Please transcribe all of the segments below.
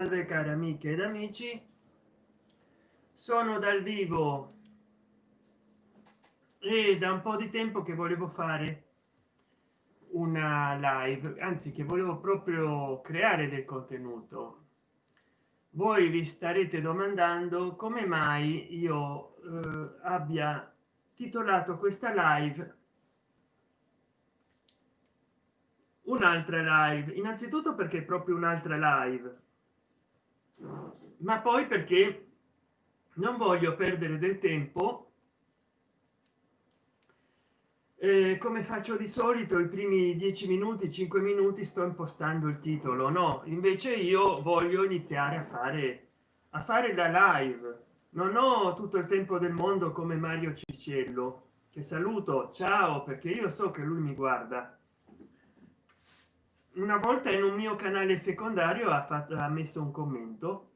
salve cari amiche ed amici. Sono dal vivo. E da un po di tempo che volevo fare una live anzi che volevo proprio creare del contenuto. Voi vi starete domandando come mai io eh, abbia titolato questa live un'altra live. Innanzitutto perché è proprio un'altra live ma poi perché non voglio perdere del tempo eh, come faccio di solito i primi dieci minuti cinque minuti sto impostando il titolo no? Invece io voglio iniziare a fare a fare la live. Non ho tutto il tempo del mondo come mario cicello che saluto ciao perché io so che lui mi guarda una volta in un mio canale secondario ha fatto ha messo un commento.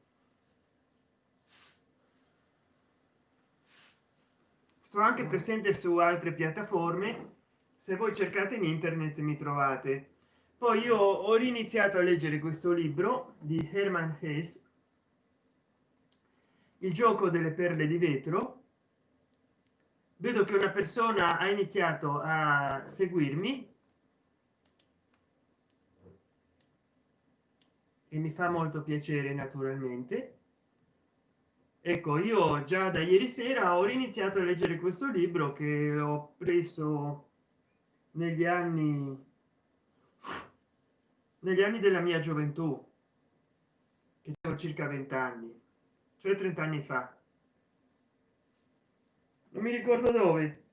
Sto anche presente su altre piattaforme. Se voi cercate in internet mi trovate. Poi io ho riniziato a leggere questo libro di herman hess il gioco delle perle di vetro. Vedo che una persona ha iniziato a seguirmi e mi fa molto piacere naturalmente. Ecco io già da ieri sera ho iniziato a leggere questo libro che ho preso negli anni negli anni della mia gioventù che ho circa 20 anni cioè 30 anni fa. Non mi ricordo dove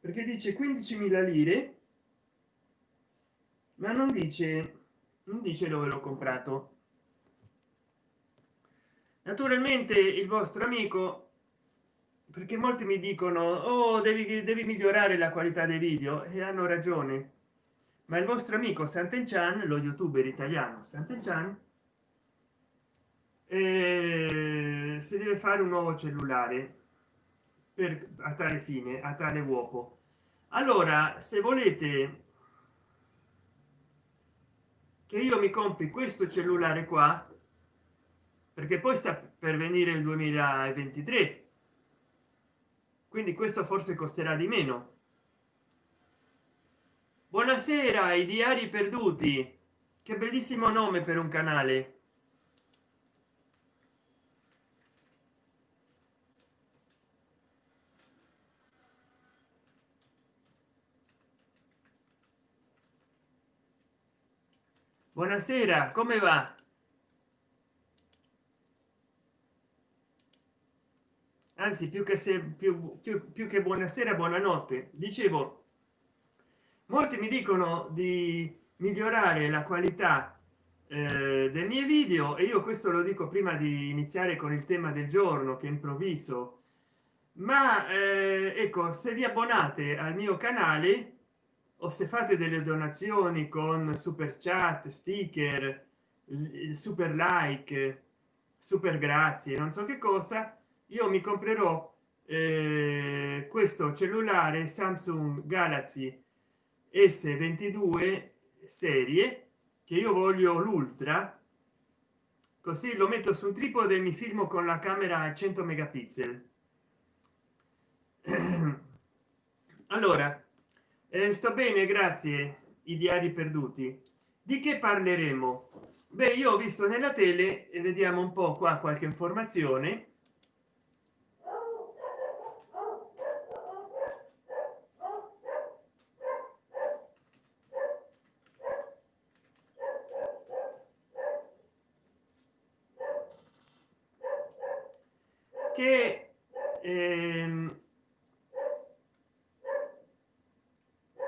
perché dice 15.000 lire ma non dice non dice dove l'ho comprato. Naturalmente il vostro amico perché molti mi dicono oh devi, devi migliorare la qualità dei video. E hanno ragione. Ma il vostro amico Sant'Enchan lo youtuber italiano Sant'Enchan eh, si deve fare un nuovo cellulare per a tale fine a tale uopo allora se volete che io mi compri questo cellulare qua perché poi sta per venire il 2023 quindi questo forse costerà di meno. Buonasera i diari perduti. Che bellissimo nome per un canale buonasera come va? Anzi più che se più, più, più che buonasera buonanotte. Dicevo molti mi dicono di migliorare la qualità eh, dei miei video e io questo lo dico prima di iniziare con il tema del giorno che improvviso. Ma eh, ecco se vi abbonate al mio canale o se fate delle donazioni con super chat sticker super like super grazie non so che cosa io mi comprerò eh, questo cellulare samsung galaxy s22 serie che io voglio l'ultra così lo metto su un tripode e mi filmo con la camera a 100 megapixel. Allora eh, sto bene grazie. I diari perduti. Di che parleremo? Beh io ho visto nella tele e vediamo un po qua qualche informazione. Che ehm,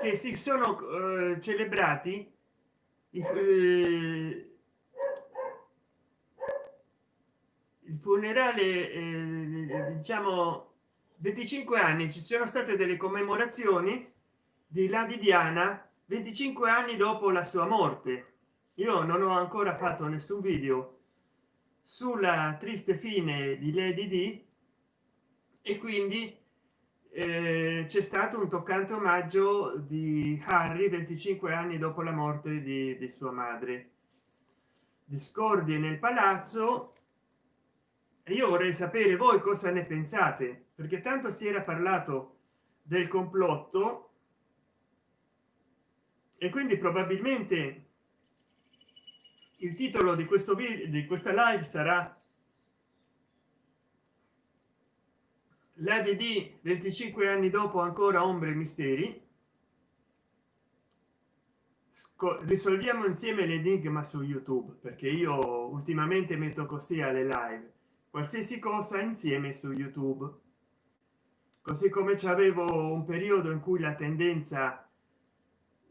che si sono eh, celebrati il, eh, il funerale eh, diciamo 25 anni. Ci sono state delle commemorazioni di Lady Diana 25 anni dopo la sua morte. Io non ho ancora fatto nessun video sulla triste fine di Lady D e quindi c'è stato un toccante omaggio di Harry 25 anni dopo la morte di, di sua madre. Discordie nel palazzo. E io vorrei sapere voi cosa ne pensate perché tanto si era parlato del complotto e quindi probabilmente il titolo di questo video di questa live sarà la dd 25 anni dopo ancora ombre e misteri. Risolviamo insieme l'enigma su youtube perché io ultimamente metto così alle live qualsiasi cosa insieme su youtube. Così come c'avevo un periodo in cui la tendenza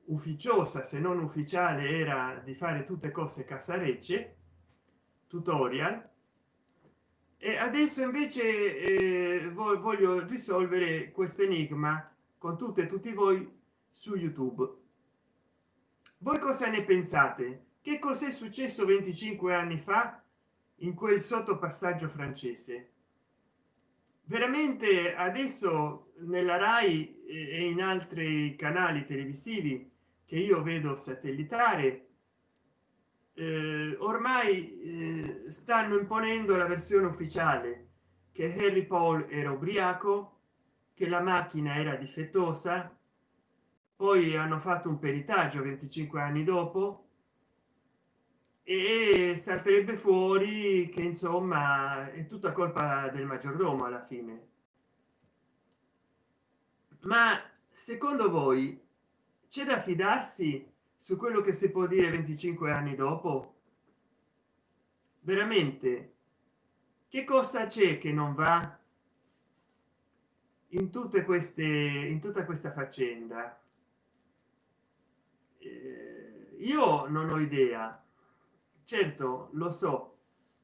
ufficiosa se non ufficiale era di fare tutte cose casarecce tutorial e adesso invece eh, voglio risolvere questo enigma con tutte e tutti voi su youtube. Voi cosa ne pensate? Che cos'è successo 25 anni fa in quel sottopassaggio francese? Veramente adesso nella rai e in altri canali televisivi che io vedo satellitare eh, ormai eh, stanno imponendo la versione ufficiale che harry paul era ubriaco che la macchina era difettosa poi hanno fatto un peritaggio 25 anni dopo e salterebbe fuori che insomma è tutta colpa del maggiordomo alla fine. Ma secondo voi c'è da fidarsi su quello che si può dire 25 anni dopo? Veramente che cosa c'è che non va in tutte queste in tutta questa faccenda? Eh, io non ho idea. Certo lo so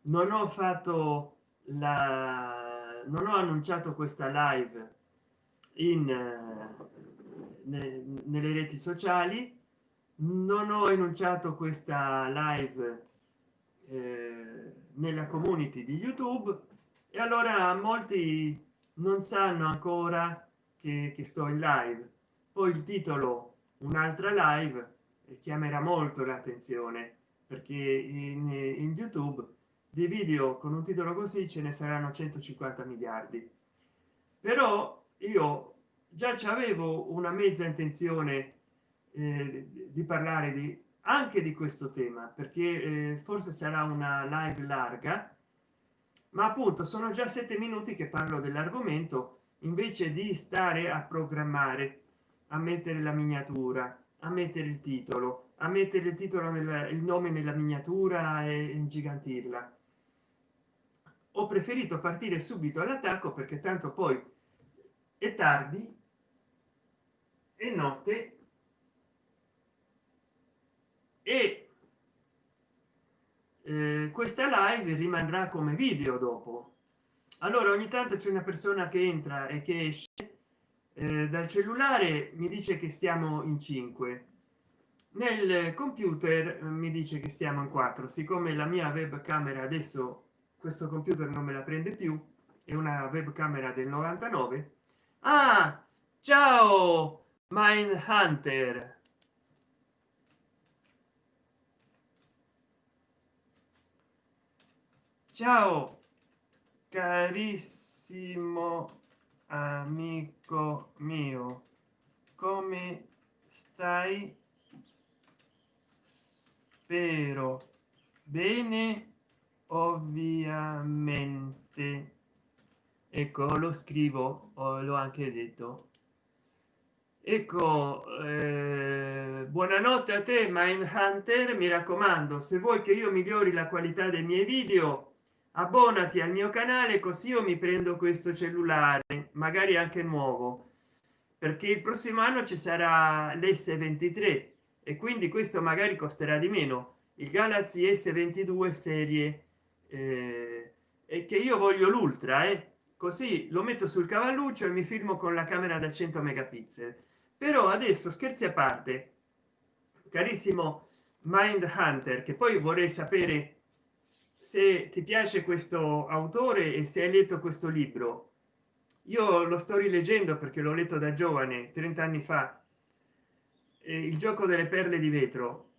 non ho fatto la non ho annunciato questa live in nelle reti sociali non ho enunciato questa live eh, nella community di youtube e allora molti non sanno ancora che, che sto in live. Poi il titolo un'altra live chiamerà molto l'attenzione perché in, in youtube di video con un titolo così ce ne saranno 150 miliardi. Però io già avevo una mezza intenzione eh, di parlare di anche di questo tema perché eh, forse sarà una live larga ma appunto sono già sette minuti che parlo dell'argomento invece di stare a programmare a mettere la miniatura a mettere il titolo a mettere il titolo nel il nome nella miniatura e ingigantirla. Ho preferito partire subito all'attacco perché tanto poi è tardi e notte e eh, questa live rimarrà come video dopo. Allora ogni tanto c'è una persona che entra e che esce eh, dal cellulare mi dice che siamo in 5 nel computer eh, mi dice che siamo in 4 siccome la mia webcamera adesso questo computer non me la prende più è una webcamera del 99 ah ciao mind hunter ciao carissimo amico mio come stai? Spero bene ovviamente. Ecco lo scrivo l'ho anche detto. Ecco eh, buonanotte a te mind hunter mi raccomando se vuoi che io migliori la qualità dei miei video abbonati al mio canale così io mi prendo questo cellulare magari anche nuovo perché il prossimo anno ci sarà l's23 e quindi questo magari costerà di meno il galaxy s22 serie eh, e che io voglio l'ultra eh? così lo metto sul cavalluccio e mi filmo con la camera da 100 megapixel però adesso scherzi a parte carissimo mind hunter che poi vorrei sapere se ti piace questo autore e se hai letto questo libro. Io lo sto rileggendo perché l'ho letto da giovane 30 anni fa il gioco delle perle di vetro.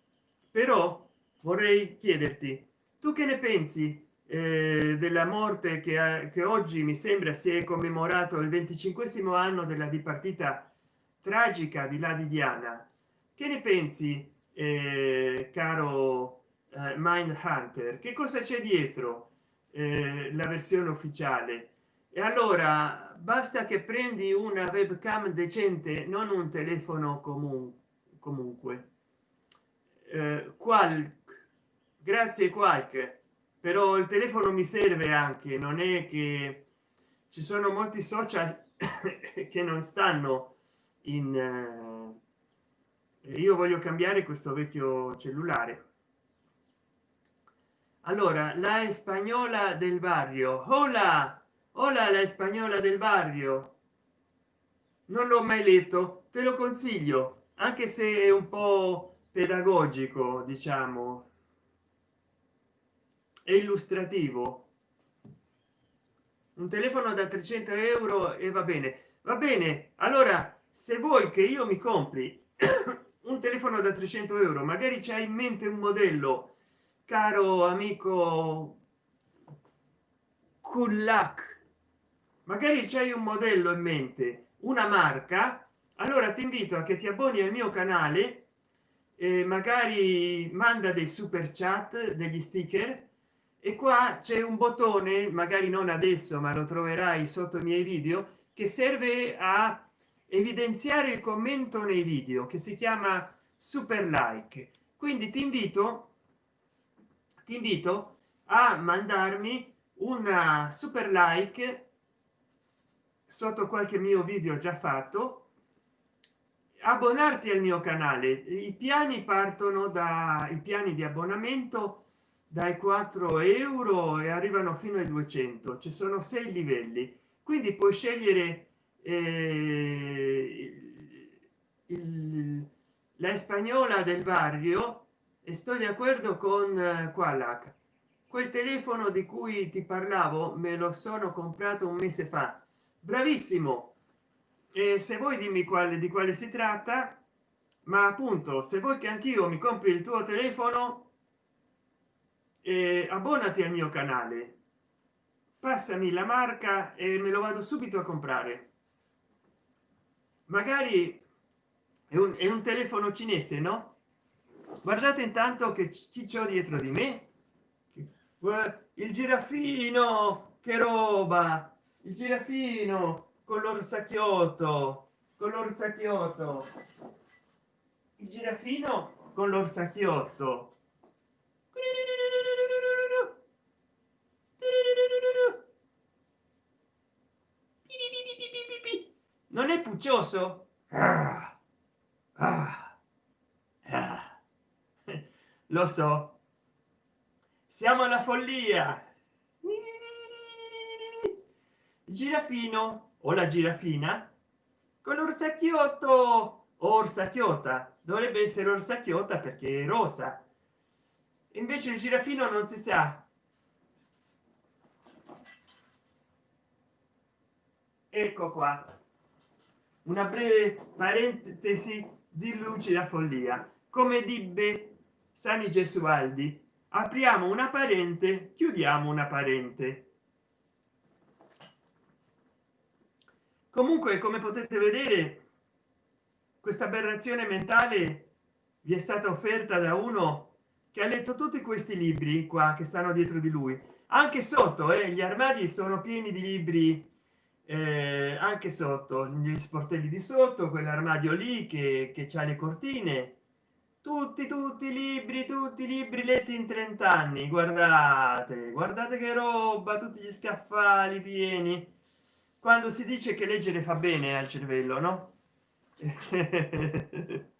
Però vorrei chiederti tu che ne pensi eh, della morte che, che oggi mi sembra si è commemorato il 25 anno della dipartita tragica di là di diana che ne pensi eh, caro eh, mind hunter che cosa c'è dietro eh, la versione ufficiale? E allora basta che prendi una webcam decente non un telefono comun comunque. Eh, qual grazie qualche però il telefono mi serve anche non è che ci sono molti social che non stanno in eh, io voglio cambiare questo vecchio cellulare allora la spagnola del barrio. Hola hola la spagnola del barrio. Non l'ho mai letto te lo consiglio anche se è un po pedagogico diciamo. È illustrativo. Un telefono da 300 euro e va bene. Va bene allora se vuoi che io mi compri un telefono da 300 euro magari c'è in mente un modello caro amico kullak magari c'hai un modello in mente una marca allora ti invito a che ti abboni al mio canale e magari manda dei super chat degli sticker e qua c'è un bottone magari non adesso ma lo troverai sotto i miei video che serve a evidenziare il commento nei video che si chiama super like. Quindi ti invito ti invito a mandarmi una super like sotto qualche mio video già fatto abbonarti al mio canale. I piani partono da i piani di abbonamento dai 4 euro e arrivano fino ai 200 ci sono sei livelli. Quindi puoi scegliere eh, il, la spagnola del barrio sto di accordo con eh, qualac quel telefono di cui ti parlavo me lo sono comprato un mese fa. Bravissimo! E se vuoi dimmi quale di quale si tratta ma appunto se vuoi che anch'io mi compri il tuo telefono eh, abbonati al mio canale. Passami la marca e me lo vado subito a comprare. Magari è un, è un telefono cinese no guardate intanto che chi c'ho dietro di me. Il giraffino che roba. Il giraffino con l'orsacchiotto con l'orsacchiotto il giraffino con l'orsacchiotto non è puccioso? Ah, ah. Lo so. Siamo alla follia. Girafino o la girafina con l'orsacchiotto orsacchiota dovrebbe essere orsacchiota perché è rosa. Invece il girafino non si sa. Ecco qua. Una breve parentesi di lucida follia. Come dibbe sani gesualdi. Apriamo una parente chiudiamo una parente. Comunque come potete vedere questa aberrazione mentale vi è stata offerta da uno che ha letto tutti questi libri qua che stanno dietro di lui. Anche sotto eh, gli armadi sono pieni di libri eh, anche sotto gli sportelli di sotto quell'armadio lì che, che ha le cortine tutti tutti i libri tutti i libri letti in 30 anni guardate guardate che roba tutti gli scaffali pieni. Quando si dice che leggere fa bene al cervello no?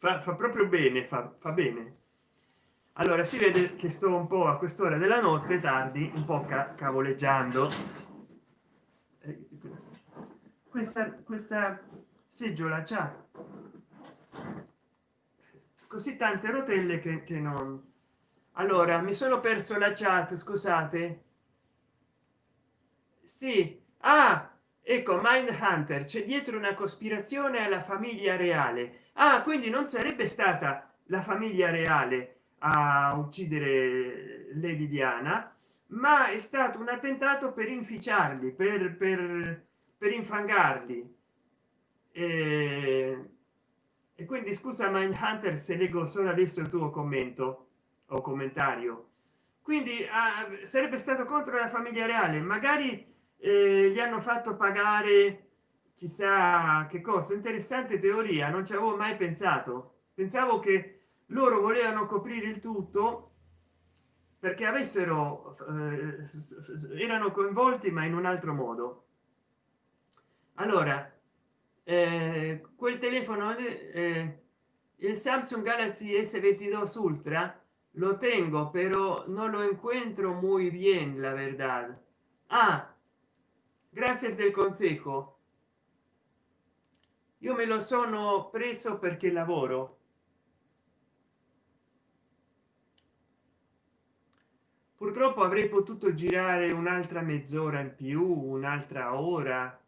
Fa, fa, proprio bene fa, fa bene. Allora si vede che sto un po a quest'ora della notte tardi un po ca cavoleggiando. Questa questa seggiola c'ha così tante rotelle che, che non. Allora mi sono perso la chat scusate. Sì. Ah ecco mind hunter c'è dietro una cospirazione alla famiglia reale. Ah quindi non sarebbe stata la famiglia reale a uccidere lady diana ma è stato un attentato per inficiarli per, per, per infangarli. E, e quindi scusa hunter se leggo solo adesso il tuo commento o commentario. Quindi ah, sarebbe stato contro la famiglia reale. Magari eh, gli hanno fatto pagare chissà che cosa. Interessante teoria non ci avevo mai pensato. Pensavo che loro volevano coprire il tutto perché avessero eh, erano coinvolti ma in un altro modo. Allora eh, quel telefono eh, il samsung galaxy s22 ultra lo tengo pero no lo encuentro muy bien la verdad. Ah gracias del consejo. Io me lo sono preso perché lavoro. Purtroppo avrei potuto girare un'altra mezz'ora in più un'altra ora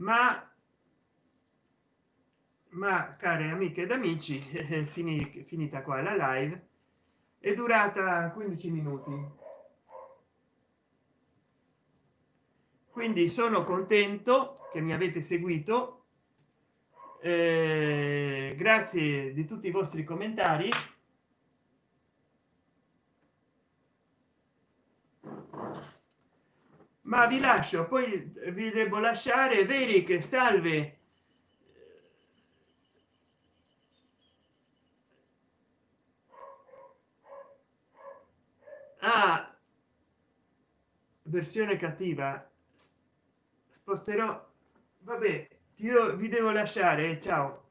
ma ma care amiche ed amici finita qua la live è durata 15 minuti. Quindi sono contento che mi avete seguito eh, grazie di tutti i vostri commentari. Ma vi lascio poi vi devo lasciare. Veri che salve ah, versione cattiva sposterò vabbè io vi devo lasciare ciao